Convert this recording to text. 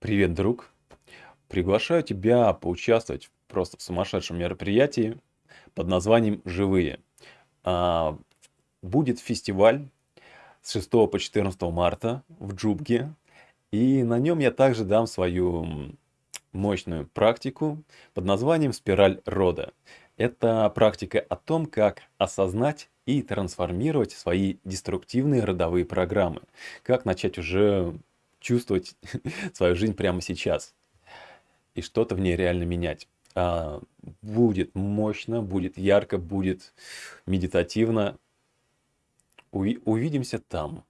Привет, друг! Приглашаю тебя поучаствовать просто в сумасшедшем мероприятии под названием "Живые". А, будет фестиваль с 6 по 14 марта в Джубге, и на нем я также дам свою мощную практику под названием "Спираль рода". Это практика о том, как осознать и трансформировать свои деструктивные родовые программы, как начать уже чувствовать свою жизнь прямо сейчас и что-то в ней реально менять. А, будет мощно, будет ярко, будет медитативно. Уви- увидимся там.